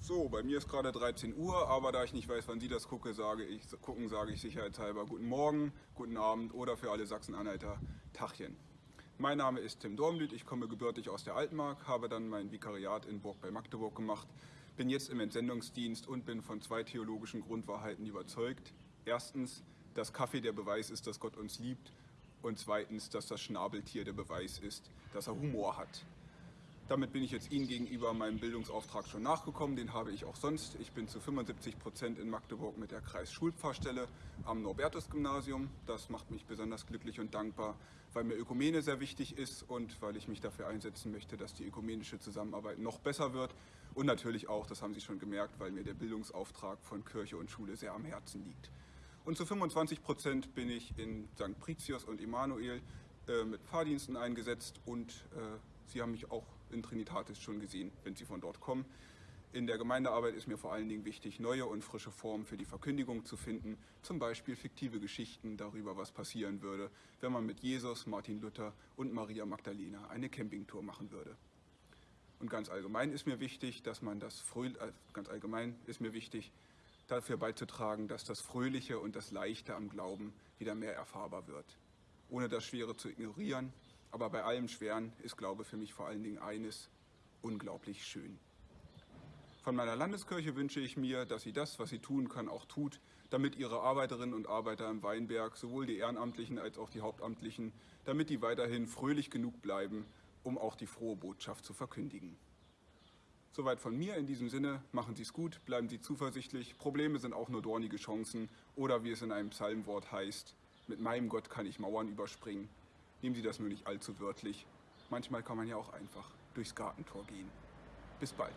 So, bei mir ist gerade 13 Uhr, aber da ich nicht weiß, wann Sie das gucke, sage ich, gucken, sage ich sicherheitshalber guten Morgen, guten Abend oder für alle Sachsen-Anhalter Tachchen. Mein Name ist Tim Dormlüth, ich komme gebürtig aus der Altmark, habe dann mein Vikariat in Burg bei Magdeburg gemacht, bin jetzt im Entsendungsdienst und bin von zwei theologischen Grundwahrheiten überzeugt. Erstens, dass Kaffee der Beweis ist, dass Gott uns liebt und zweitens, dass das Schnabeltier der Beweis ist, dass er Humor hat. Damit bin ich jetzt Ihnen gegenüber meinem Bildungsauftrag schon nachgekommen, den habe ich auch sonst. Ich bin zu 75 Prozent in Magdeburg mit der Kreisschulpfarrstelle am Norbertus-Gymnasium. Das macht mich besonders glücklich und dankbar, weil mir Ökumene sehr wichtig ist und weil ich mich dafür einsetzen möchte, dass die ökumenische Zusammenarbeit noch besser wird. Und natürlich auch, das haben Sie schon gemerkt, weil mir der Bildungsauftrag von Kirche und Schule sehr am Herzen liegt. Und zu 25 Prozent bin ich in St. Pritius und Emanuel äh, mit Fahrdiensten eingesetzt und äh, Sie haben mich auch in Trinitatis schon gesehen, wenn Sie von dort kommen. In der Gemeindearbeit ist mir vor allen Dingen wichtig, neue und frische Formen für die Verkündigung zu finden, zum Beispiel fiktive Geschichten darüber, was passieren würde, wenn man mit Jesus, Martin Luther und Maria Magdalena eine Campingtour machen würde. Und ganz allgemein ist mir wichtig, dass man das Fröh äh, ganz allgemein ist mir wichtig, dafür beizutragen, dass das Fröhliche und das Leichte am Glauben wieder mehr erfahrbar wird. Ohne das Schwere zu ignorieren, aber bei allem Schweren ist Glaube für mich vor allen Dingen eines, unglaublich schön. Von meiner Landeskirche wünsche ich mir, dass sie das, was sie tun kann, auch tut, damit ihre Arbeiterinnen und Arbeiter im Weinberg, sowohl die Ehrenamtlichen als auch die Hauptamtlichen, damit die weiterhin fröhlich genug bleiben, um auch die frohe Botschaft zu verkündigen. Soweit von mir in diesem Sinne, machen Sie es gut, bleiben Sie zuversichtlich, Probleme sind auch nur dornige Chancen oder wie es in einem Psalmwort heißt, mit meinem Gott kann ich Mauern überspringen. Nehmen Sie das nur nicht allzu wörtlich. Manchmal kann man ja auch einfach durchs Gartentor gehen. Bis bald.